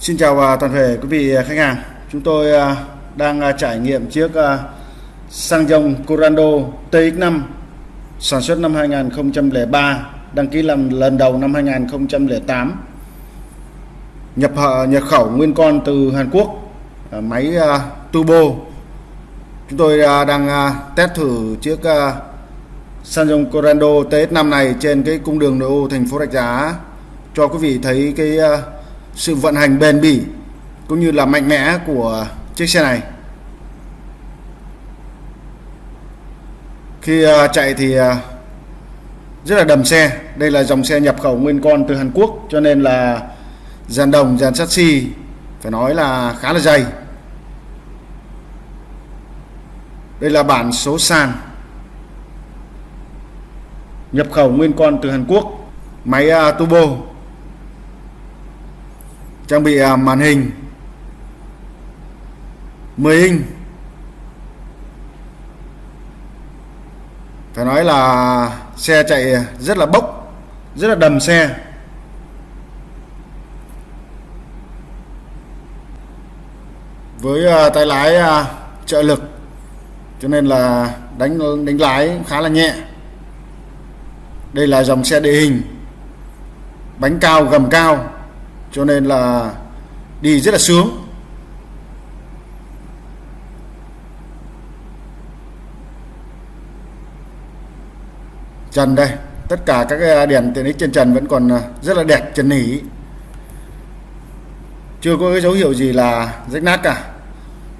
Xin chào à, toàn thể quý vị à, khách hàng. Chúng tôi à, đang trải nghiệm chiếc xăng dòng Corando TX5 sản xuất năm 2003, đăng ký làm lần đầu năm 2008. Nhập nhập khẩu nguyên con từ Hàn Quốc, máy turbo. Chúng tôi đang test thử chiếc xăng dòng Corando TX5 này trên cái cung đường nội ô thành phố Rạch Giá cho quý vị thấy cái sự vận hành bền bỉ cũng như là mạnh mẽ của chiếc xe này. Khi à, chạy thì à, rất là đầm xe. Đây là dòng xe nhập khẩu nguyên con từ Hàn Quốc, cho nên là dàn đồng, dàn sắt xi phải nói là khá là dày. Đây là bản số sàn nhập khẩu nguyên con từ Hàn Quốc. Máy à, turbo trang bị à, màn hình. 10 inch phải nói là xe chạy rất là bốc, rất là đầm xe. Với à, tay lái à, trợ lực, cho nên là đánh đánh lái khá là nhẹ. Đây là dòng xe địa hình, bánh cao, gầm cao cho nên là đi rất là sướng. Trần đây, tất cả các cái đèn tiện ích trên trần vẫn còn à, rất là đẹp, trần nỉ. Chưa có cái dấu hiệu gì là rách nát cả.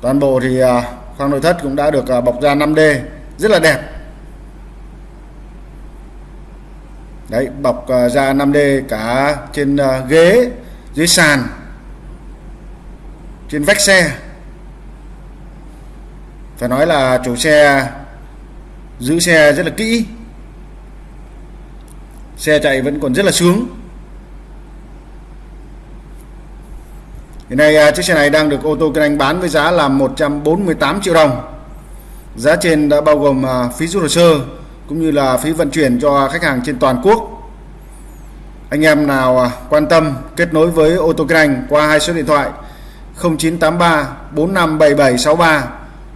Toàn bộ thì à, khoang nội thất cũng đã được à, bọc da 5D rất là đẹp. Đấy, bọc da 5D cả trên ghế dưới sàn, trên vách xe. Phải nói là chủ xe giữ xe rất là kỹ. Xe chạy vẫn còn rất là sướng. Hiện nay à, chiếc xe này đang được ô tô kinh anh bán với giá là 148 triệu đồng. Giá trên đã bao gồm à, phí rút hồ sơ cũng như là phí vận chuyển cho khách hàng trên toàn quốc anh em nào à, quan tâm kết nối với ô tô kinh anh qua hai số điện thoại 0983 457763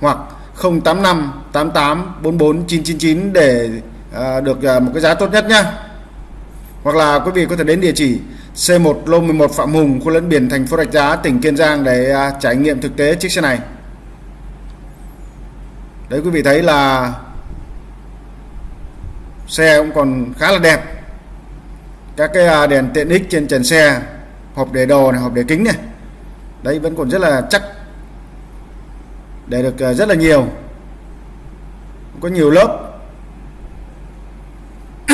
hoặc 085 88 44 999 để à, được à, một cái giá tốt nhất nhé Hoặc là quý vị có thể đến địa chỉ C1 lô 11 Phạm Hùng, khu lẫn biển thành phố Rạch Giá, tỉnh Kiên Giang để à, trải nghiệm thực tế chiếc xe này. Đấy quý vị thấy là xe cũng còn khá là đẹp các cái à, đèn tiện ích trên trần xe hộp để đồ này hộp để kính này. Đấy vẫn còn rất là chắc để được à, rất là nhiều. Có nhiều lớp.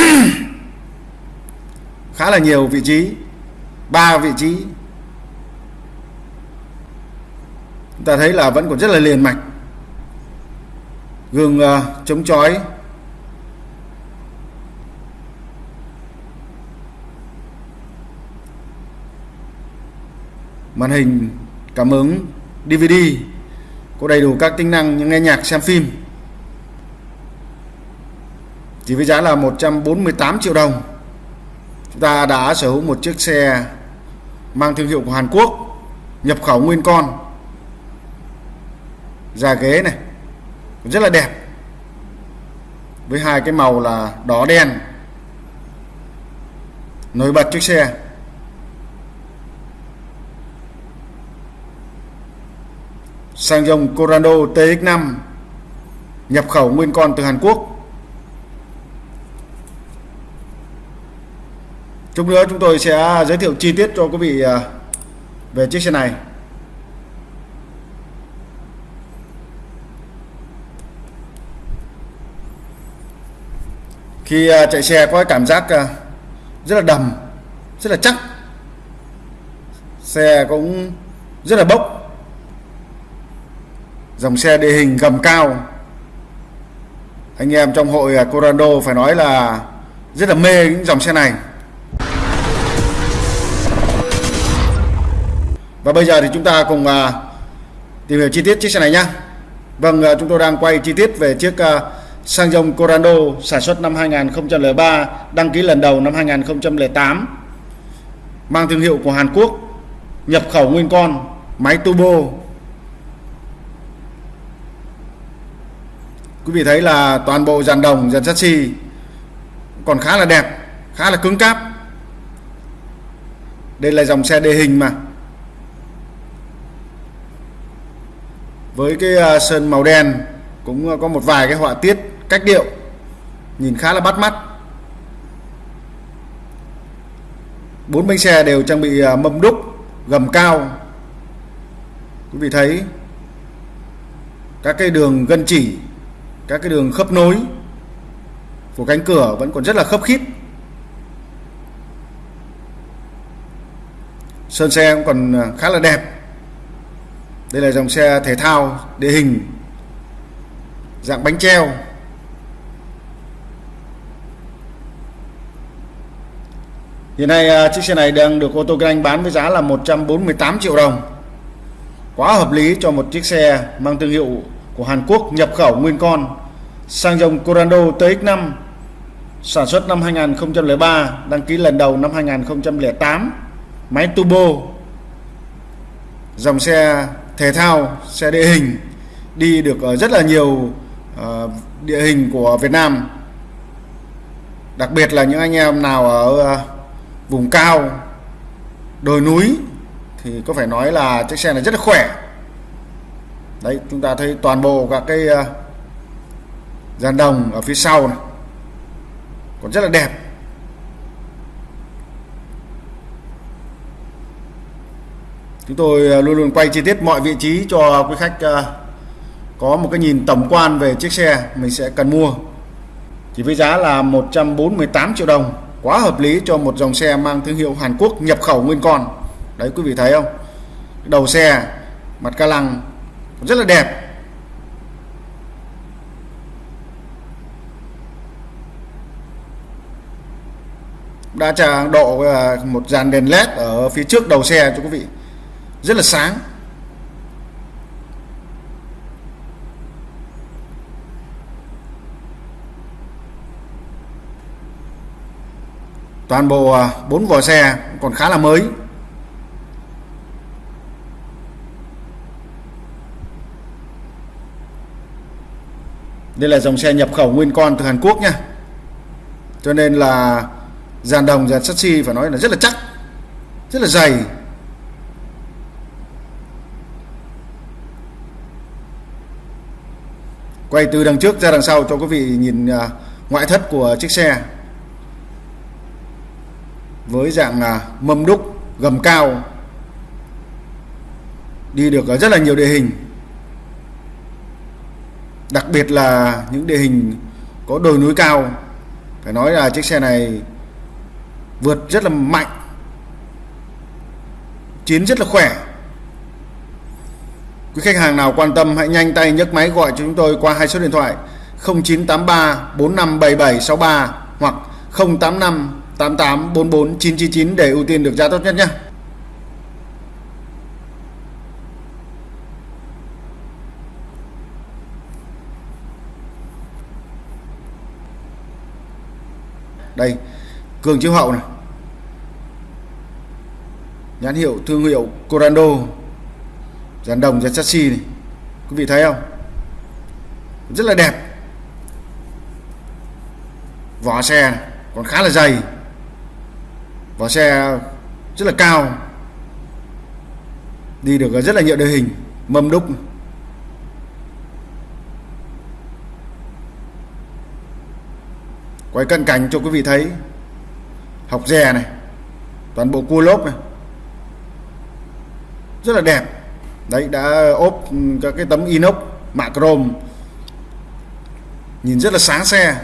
Khá là nhiều vị trí ba vị trí. Chúng ta thấy là vẫn còn rất là liền mạch. Gương uh, chống chói. Màn hình, cảm ứng DVD có đầy đủ các tính năng như nghe nhạc, xem phim. Chỉ với giá là 148 triệu đồng. Chúng ta đã sở hữu một chiếc xe mang thương hiệu của Hàn Quốc, nhập khẩu nguyên con. Da ghế này, rất là đẹp. Với hai cái màu là đỏ đen. Nổi bật chiếc xe. Sang dòng Corando TX5 nhập khẩu nguyên con từ Hàn Quốc. Chút nữa chúng tôi sẽ giới thiệu chi tiết cho quý vị à, về chiếc xe này. Khi à, chạy xe có cảm giác à, rất là đầm, rất là chắc. Xe cũng rất là bốc dòng xe địa hình gầm cao. Anh em trong hội à, Corando phải nói là rất là mê những dòng xe này. Và bây giờ thì chúng ta cùng à, tìm hiểu chi tiết chiếc xe này nhé Vâng à, chúng tôi đang quay chi tiết về chiếc sang dòng Corando sản xuất năm 2003 đăng ký lần đầu năm 2008 mang thương hiệu của Hàn Quốc, nhập khẩu nguyên con, máy turbo. Quý vị thấy là toàn bộ dàn đồng, dàn chassis còn khá là đẹp, khá là cứng cáp. Đây là dòng xe đề hình mà. Với cái à, sơn màu đen cũng à, có một vài cái họa tiết, cách điệu nhìn khá là bắt mắt. Bốn bánh xe đều trang bị à, mâm đúc, gầm cao. Quý vị thấy các cái đường gân chỉ các cái đường khớp nối của cánh cửa vẫn còn rất là khớp khít. Sơn xe cũng còn à, khá là đẹp. Đây là dòng xe thể thao, địa hình, dạng bánh treo. Hiện nay à, chiếc xe này đang được ô tô kinh Anh bán với giá là 148 triệu đồng. Quá hợp lý cho một chiếc xe mang thương hiệu của Hàn Quốc nhập khẩu nguyên con sang dòng Corando TX5 sản xuất năm 2003, đăng ký lần đầu năm 2008, máy turbo. Dòng xe thể thao, xe địa hình đi được ở rất là nhiều ờ, địa hình của Việt Nam. Đặc biệt là những anh em nào ở ờ, vùng cao đồi núi thì có phải nói là chiếc xe này rất là khỏe đấy, chúng ta thấy toàn bộ các cái ờ, dàn đồng ở phía sau này còn rất là đẹp. Chúng tôi ờ, luôn luôn quay chi tiết mọi vị trí cho quý khách ờ, có một cái nhìn tổng quan về chiếc xe mình sẽ cần mua. Chỉ với giá là 148 triệu đồng, quá hợp lý cho một dòng xe mang thương hiệu Hàn Quốc nhập khẩu nguyên con. Đấy, quý vị thấy không? Đầu xe, mặt ca lăng rất là đẹp. Đã trang độ à, một dàn đèn led ở phía trước đầu xe cho quý vị. Rất là sáng. Toàn bộ à, bốn vỏ xe còn khá là mới. Đây là dòng xe nhập khẩu nguyên con từ Hàn Quốc nha. Cho nên là dàn đồng, dàn chassis phải nói là rất là chắc, rất là dày. Quay từ đằng trước ra đằng sau cho quý vị nhìn à, ngoại thất của chiếc xe. Với dạng à, mâm đúc gầm cao. Đi được ở rất là nhiều địa hình đặc biệt là những địa hình có đồi núi cao phải nói là chiếc xe này vượt rất là mạnh, chiến rất là khỏe quý khách hàng nào quan tâm hãy nhanh tay nhấc máy gọi cho chúng tôi qua hai số điện thoại 0983 457763 hoặc 085 88 44 999 để ưu tiên được giá tốt nhất nhé. Đây, cường chiếu hậu này. Nhãn hiệu thương hiệu Corando. Dàn đồng dàn chassis này. Quý vị thấy không? Rất là đẹp. Vỏ xe này, còn khá là dày vỏ xe rất là cao đi được rất là nhiều địa hình mâm đúc quay cận cảnh cho quý vị thấy. Học dè này toàn bộ cua lốp này. Rất là đẹp. Đấy đã ốp các cái tấm inox mạ chrome. Nhìn rất là sáng xe.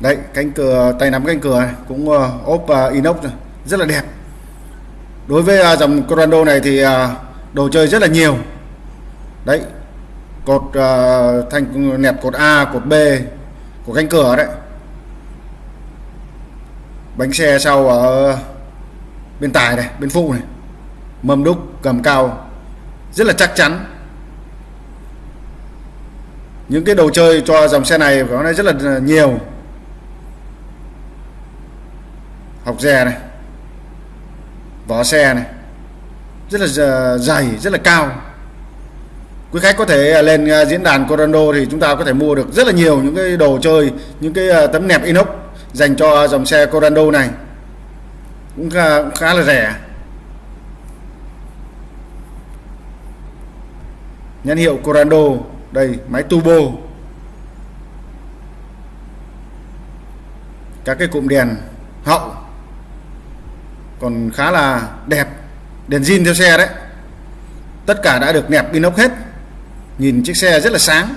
Đấy cánh cửa tay nắm cánh cửa này cũng uh, ốp uh, inox này. rất là đẹp. Đối với uh, dòng Corando này thì uh, đồ chơi rất là nhiều. Đấy cột uh, thanh nẹp cột A cột B của cánh cửa đấy. Bánh xe sau ở bên tài này bên phụ này. Mâm đúc cầm cao. Rất là chắc chắn. Những cái đồ chơi cho dòng xe này phải nói rất là nhiều. Học dè này. Vỏ xe này. Rất là ờ, dày rất là cao quý khách có thể à, lên à, diễn đàn Corando thì chúng ta có thể mua được rất là nhiều những cái đồ chơi những cái à, tấm nẹp inox dành cho dòng xe Corando này. Cũng khá, cũng khá là rẻ. Nhãn hiệu Corando đây máy turbo. Các cái cụm đèn hậu. Còn khá là đẹp. Đèn zin theo xe đấy. Tất cả đã được nẹp inox hết nhìn chiếc xe rất là sáng.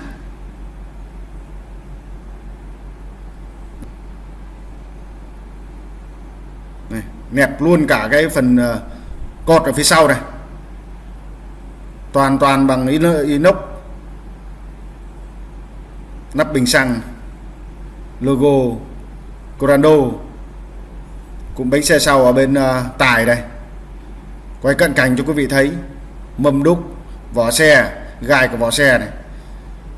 Này, nẹp luôn cả cái phần ờ, cột ở phía sau này. Toàn toàn bằng inox nắp bình xăng logo Corando. Cũng bánh xe sau ở bên ờ, uh, tài đây. Quay cận cảnh cho quý vị thấy mâm đúc vỏ xe gai của vỏ xe này.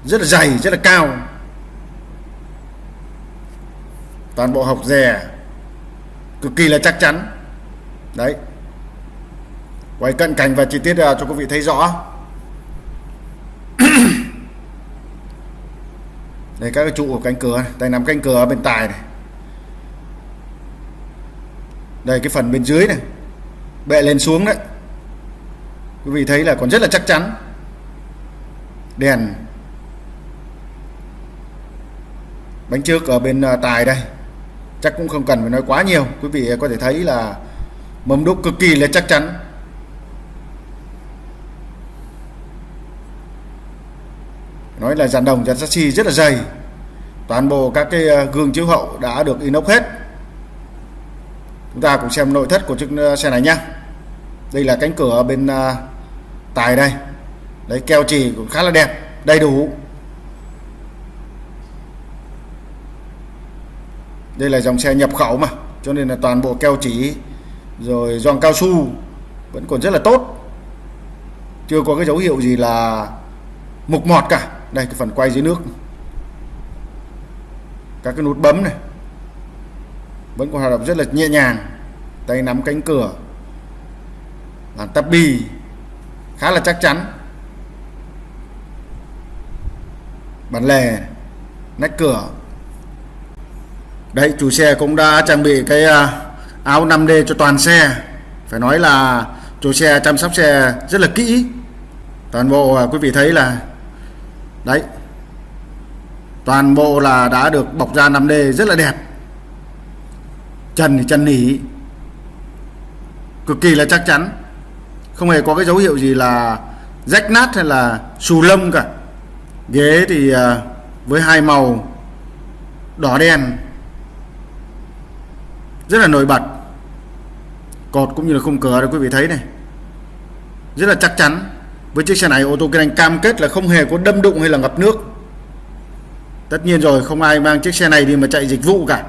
Rất là dày rất là cao. Toàn bộ học rè cực kỳ là chắc chắn. Đấy. Quay cận cảnh và chi tiết uh, cho quý vị thấy rõ. Đây các cái trụ của cánh cửa này. đây nằm cánh cửa bên tài này. Đây cái phần bên dưới này. Bệ lên xuống đấy. Quý vị thấy là còn rất là chắc chắn đèn. Bánh trước ở bên à, tài đây. Chắc cũng không cần phải nói quá nhiều. Quý vị có thể thấy là mâm đúc cực kỳ là chắc chắn. Nói là dàn đồng, dàn sassy rất là dày. Toàn bộ các cái à, gương chiếu hậu đã được inox hết. Chúng ta cùng xem nội thất của chiếc à, xe này nhé đây là cánh cửa bên tài đây đấy, keo chỉ cũng khá là đẹp, đầy đủ. Đây là dòng xe nhập khẩu mà, cho nên là toàn bộ keo chỉ rồi giòn cao su vẫn còn rất là tốt. Chưa có cái dấu hiệu gì là mục mọt cả. Đây, cái phần quay dưới nước. Các cái nút bấm này vẫn còn hoạt động rất là nhẹ nhàng. Tay nắm cánh cửa bàn tắp bi khá là chắc chắn. Bàn lề nách cửa. Đấy, chủ xe cũng đã trang bị cái à, áo 5D cho toàn xe. Phải nói là chủ xe chăm sóc xe rất là kỹ. Toàn bộ à, quý vị thấy là, đấy, toàn bộ là đã được bọc da 5D rất là đẹp. Trần thì trần nỉ, cực kỳ là chắc chắn. Không hề có cái dấu hiệu gì là rách nát hay là xù lông cả ghế thì à, với hai màu, đỏ đen, rất là nổi bật. Cột cũng như là khung cửa đây quý vị thấy này. Rất là chắc chắn. Với chiếc xe này, ô tô kinh anh cam kết là không hề có đâm đụng hay là ngập nước. Tất nhiên rồi, không ai mang chiếc xe này đi mà chạy dịch vụ cả.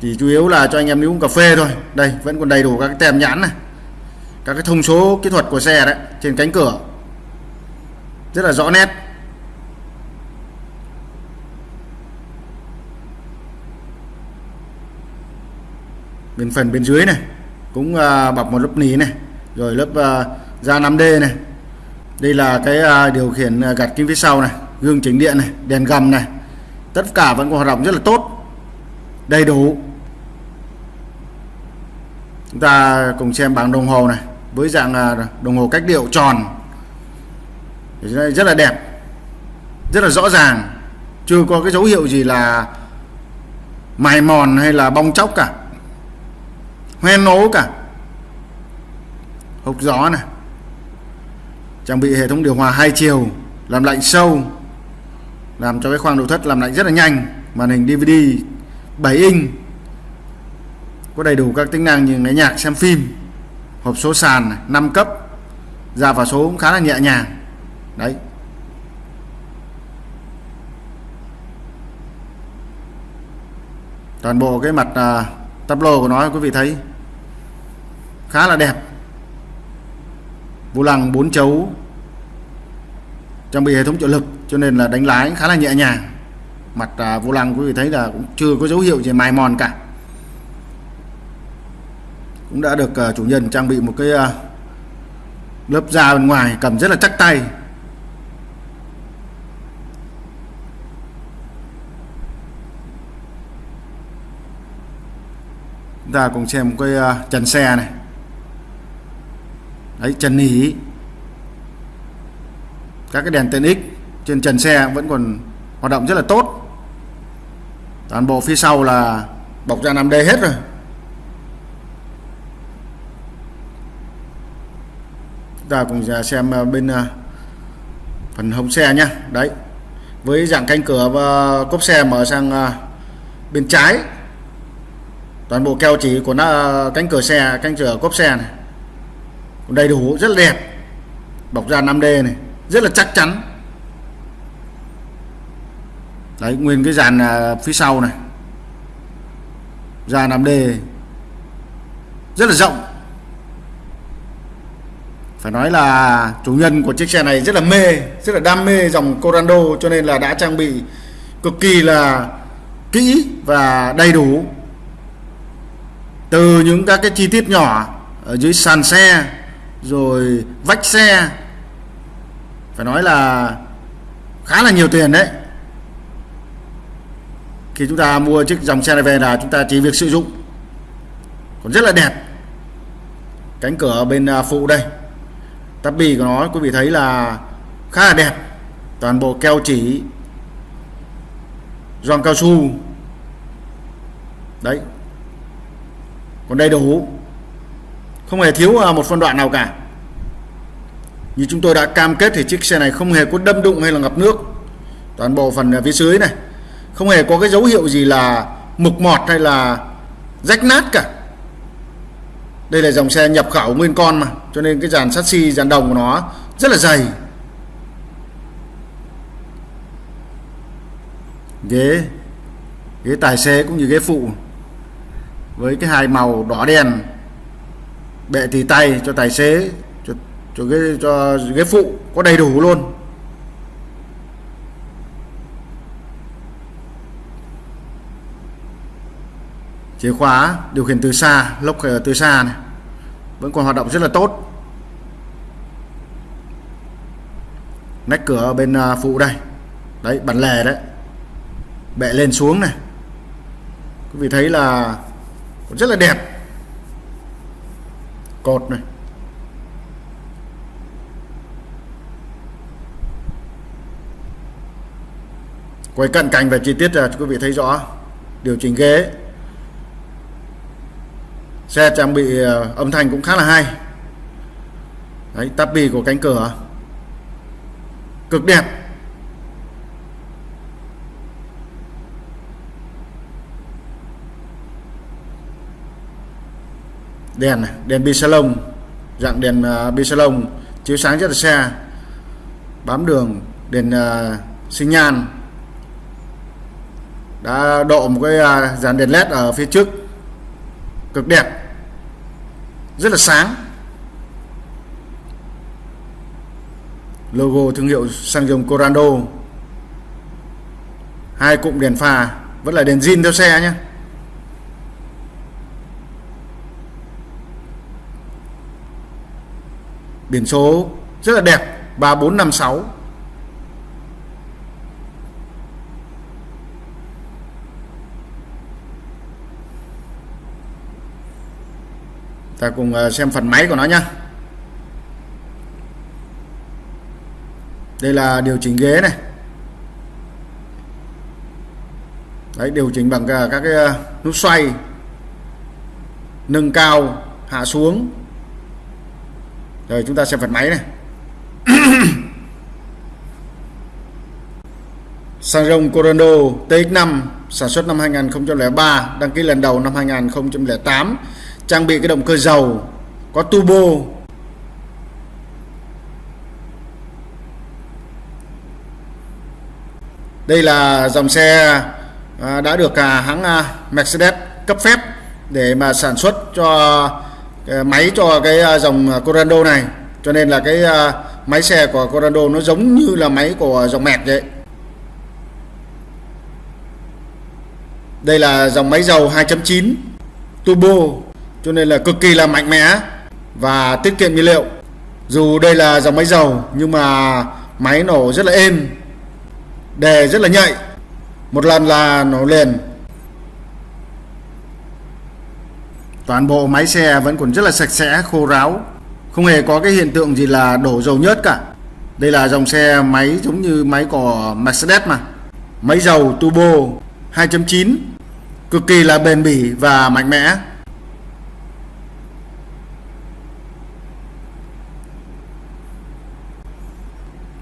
Chỉ chủ yếu là cho anh em đi uống cà phê thôi. Đây, vẫn còn đầy đủ các cái tem nhãn này. Các cái thông số kỹ thuật của xe đấy, trên cánh cửa. Rất là rõ nét. Bên phần bên dưới này cũng uh, bọc một lớp nỉ này rồi lớp uh, da 5D này. Đây là cái uh, điều khiển gạt kim phía sau này gương chỉnh điện này đèn gầm này. Tất cả vẫn còn hoạt động rất là tốt đầy đủ. Chúng ta cùng xem bảng đồng hồ này với dạng đồng hồ cách điệu tròn. Rất là đẹp rất là rõ ràng. Chưa có cái dấu hiệu gì là mài mòn hay là bong chóc cả hoen nấu cả. Hộp gió này. Trang bị hệ thống điều hòa hai chiều làm lạnh sâu làm cho cái khoang nội thất làm lạnh rất là nhanh. Màn hình DVD 7 inch. Có đầy đủ các tính năng như nghe nhạc xem phim. Hộp số sàn này, 5 cấp. Ra vào số cũng khá là nhẹ nhàng. Đấy. Toàn bộ cái mặt uh, tablo của nó quý vị thấy khá là đẹp. Vô lăng bốn chấu trang bị hệ thống trợ lực cho nên là đánh lái khá là nhẹ nhàng. Mặt à, vô lăng quý vị thấy là cũng chưa có dấu hiệu gì mài mòn cả. Cũng đã được à, chủ nhân trang bị một cái à, lớp da bên ngoài cầm rất là chắc tay. Chúng ta cùng xem một cái à, uh, trần xe này đấy, trần nỉ các cái đèn tên X trên trần xe vẫn còn hoạt động rất là tốt. Toàn bộ phía sau là bọc da 5D hết rồi. Chúng ta cùng xem à, bên à, phần hông xe nhá. Đấy, với dạng cánh cửa và cốp xe mở sang à, bên trái. Toàn bộ keo chỉ của nó cánh cửa xe, cánh cửa cốp xe này đầy đủ, rất là đẹp. Bọc da 5D này, rất là chắc chắn. Đấy, nguyên cái dàn à, phía sau này. Da 5D rất là rộng. Phải nói là chủ nhân của chiếc xe này rất là mê, rất là đam mê dòng Corando, cho nên là đã trang bị cực kỳ là kỹ và đầy đủ. Từ những các cái chi tiết nhỏ ở dưới sàn xe rồi vách xe. Phải nói là khá là nhiều tiền đấy. Khi chúng ta mua chiếc dòng xe này về là chúng ta chỉ việc sử dụng. Còn rất là đẹp. Cánh cửa bên à, phụ đây. Tắp bì của nó, quý vị thấy là khá là đẹp. Toàn bộ keo chỉ, gioăng cao su. Đấy. Còn đầy đủ không hề thiếu à, một phân đoạn nào cả. Như chúng tôi đã cam kết thì chiếc xe này không hề có đâm đụng hay là ngập nước. Toàn bộ phần à, phía dưới này. Không hề có cái dấu hiệu gì là mục mọt hay là rách nát cả. Đây là dòng xe nhập khẩu nguyên con mà, cho nên cái dàn sắt xi, dàn đồng của nó rất là dày. Ghế ghế tài xế cũng như ghế phụ. Với cái hai màu đỏ đen bệ tì tay, cho tài xế, cho cho ghế cho ghế phụ có đầy đủ luôn. Chìa khóa, điều khiển từ xa, lốc ờ, từ xa này, vẫn còn hoạt động rất là tốt. Nách cửa ở bên ờ, phụ đây. Đấy, bản lề đấy. Bệ lên xuống này. Quý vị thấy là rất là đẹp cột này. Quay cận cảnh về chi tiết là quý vị thấy rõ. Điều chỉnh ghế. Xe trang bị à, âm thanh cũng khá là hay. Đấy tapi của cánh cửa. Cực đẹp. Đèn này, đèn bi salon dạng đèn uh, bi salon chiếu sáng rất là xe. Bám đường đèn à, uh, sinh nhan. Đã độ một cái uh, dàn đèn led ở phía trước. Cực đẹp. Rất là sáng. Logo thương hiệu xăng dầu Corando. Hai cụm đèn pha vẫn là đèn zin theo xe nhé biển số rất là đẹp 3456 ta cùng à, xem phần máy của nó nhá. Đây là điều chỉnh ghế này. Đấy, điều chỉnh bằng à, các cái à, nút xoay, nâng cao, hạ xuống rồi, chúng ta xem phần máy này. Sang rồng Corando TX5 sản xuất năm 2003 đăng ký lần đầu năm 2008 trang bị cái động cơ dầu, có turbo. Đây là dòng xe à, đã được à, hãng à, Mercedes cấp phép để mà sản xuất cho máy cho cái à, dòng à, Corando này. Cho nên là cái à, máy xe của Corando nó giống như là máy của dòng mẹt vậy. Đây là dòng máy dầu 2.9 turbo. Cho nên là cực kỳ là mạnh mẽ và tiết kiệm nhiên liệu. Dù đây là dòng máy dầu, nhưng mà máy nổ rất là êm đề rất là nhạy. Một lần là nổ liền. Toàn bộ máy xe vẫn còn rất là sạch sẽ khô ráo. Không hề có cái hiện tượng gì là đổ dầu nhớt cả. Đây là dòng xe máy giống như máy của Mercedes mà. Máy dầu turbo 2.9 cực kỳ là bền bỉ và mạnh mẽ.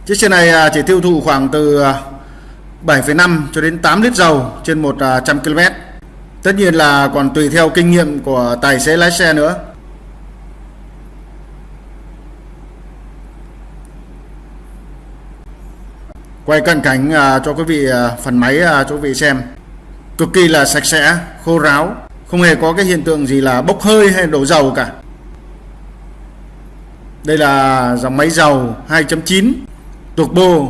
Chiếc xe này à, chỉ tiêu thụ khoảng từ à, 7,5 cho đến 8 lít dầu trên 100 à, km. Tất nhiên là còn tùy theo kinh nghiệm của tài xế lái xe nữa. Quay cận cảnh à, cho quý vị à, phần máy à, cho quý vị xem. Cực kỳ là sạch sẽ, khô ráo, không hề có cái hiện tượng gì là bốc hơi hay đổ dầu cả. Đây là dòng máy dầu 2.9 turbo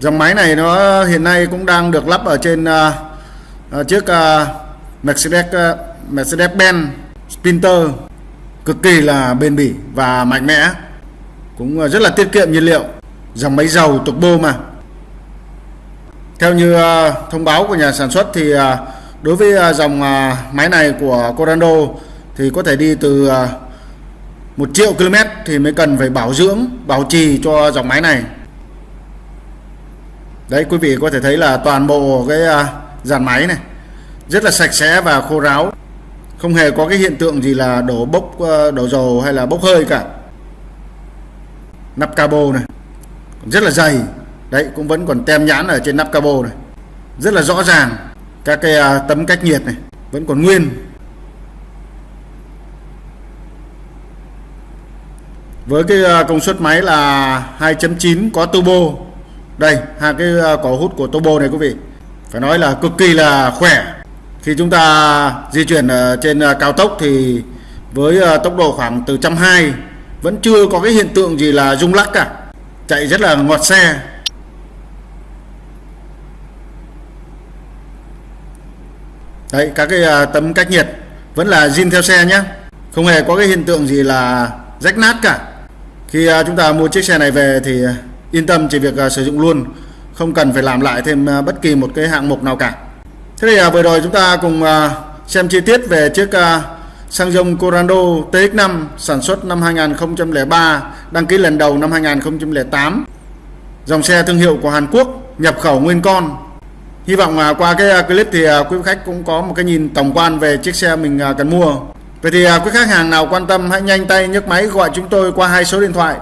dòng máy này nó hiện nay cũng đang được lắp ở trên uh, chiếc uh, Mercedes ờ, Mercedes-Benz, Sprinter cực kỳ là bền bỉ và mạnh mẽ, cũng ờ, rất là tiết kiệm nhiên liệu, dòng máy dầu turbo mà. Theo như ờ, thông báo của nhà sản xuất thì đối với dòng máy này của Corando thì có thể đi từ 1 triệu km thì mới cần phải bảo dưỡng, bảo trì cho dòng máy này. Đấy, quý vị có thể thấy là toàn bộ cái dàn máy này rất là sạch sẽ và khô ráo. Không hề có cái hiện tượng gì là đổ bốc ờ, đổ dầu hay là bốc hơi cả. Nắp cabo này rất là dày. Đấy, cũng vẫn còn tem nhãn ở trên nắp cabo này. Rất là rõ ràng. Các cái à, tấm cách nhiệt này vẫn còn nguyên. Với cái à, công suất máy là 2.9 có turbo. Đây, hai cái à, cỏ hút của turbo này quý vị. Phải nói là cực kỳ là khỏe khi chúng ta di chuyển ờ, trên ờ, cao tốc thì với ờ, tốc độ khoảng từ trăm hai vẫn chưa có cái hiện tượng gì là rung lắc cả. Chạy rất là ngọt xe. Đấy, các cái tấm cách nhiệt vẫn là zin theo xe nhé không hề có cái hiện tượng gì là rách nát cả. Khi chúng ta mua chiếc xe này về thì yên tâm chỉ việc sử dụng luôn, không cần phải làm lại thêm bất kỳ một cái hạng mục nào cả thế thì à, vừa rồi chúng ta cùng à, xem chi tiết về chiếc à, xăng dông Corando TX5 sản xuất năm 2003 đăng ký lần đầu năm 2008 dòng xe thương hiệu của Hàn Quốc nhập khẩu nguyên con. Hy vọng à, qua cái à, clip thì à, quý khách cũng có một cái nhìn tổng quan về chiếc xe mình à, cần mua. Vậy thì quý khách hàng nào quan tâm hãy nhanh tay nhấc máy gọi chúng tôi qua hai số điện thoại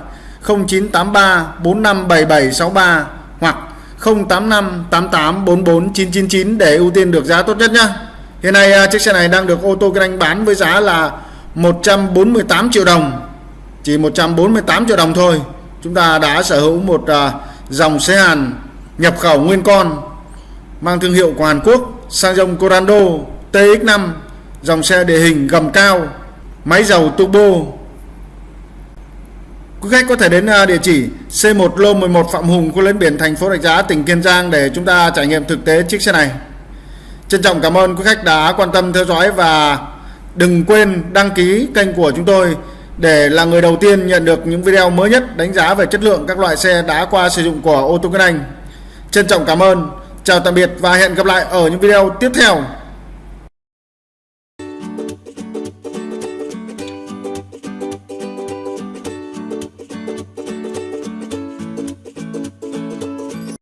0983 457763 hoặc 085 88 44 999 để ưu tiên được giá tốt nhất nhá. Hiện nay à, chiếc xe này đang được ô tô kinh anh bán với giá là 148 triệu đồng. Chỉ 148 triệu đồng thôi. Chúng ta đã sở hữu một à, dòng xe Hàn nhập khẩu nguyên con, mang thương hiệu của Hàn Quốc, sang dòng Corando TX5 dòng xe địa hình gầm cao, máy dầu turbo Quý khách có thể đến à, địa chỉ C1 Lô 11 Phạm Hùng, khu lên biển thành phố Rạch Giá, tỉnh Kiên Giang để chúng ta trải nghiệm thực tế chiếc xe này. Trân trọng cảm ơn quý khách đã quan tâm theo dõi và đừng quên đăng ký kênh của chúng tôi để là người đầu tiên nhận được những video mới nhất đánh giá về chất lượng các loại xe đã qua sử dụng của ô tô Kinh Anh. Trân trọng cảm ơn, chào tạm biệt và hẹn gặp lại ở những video tiếp theo.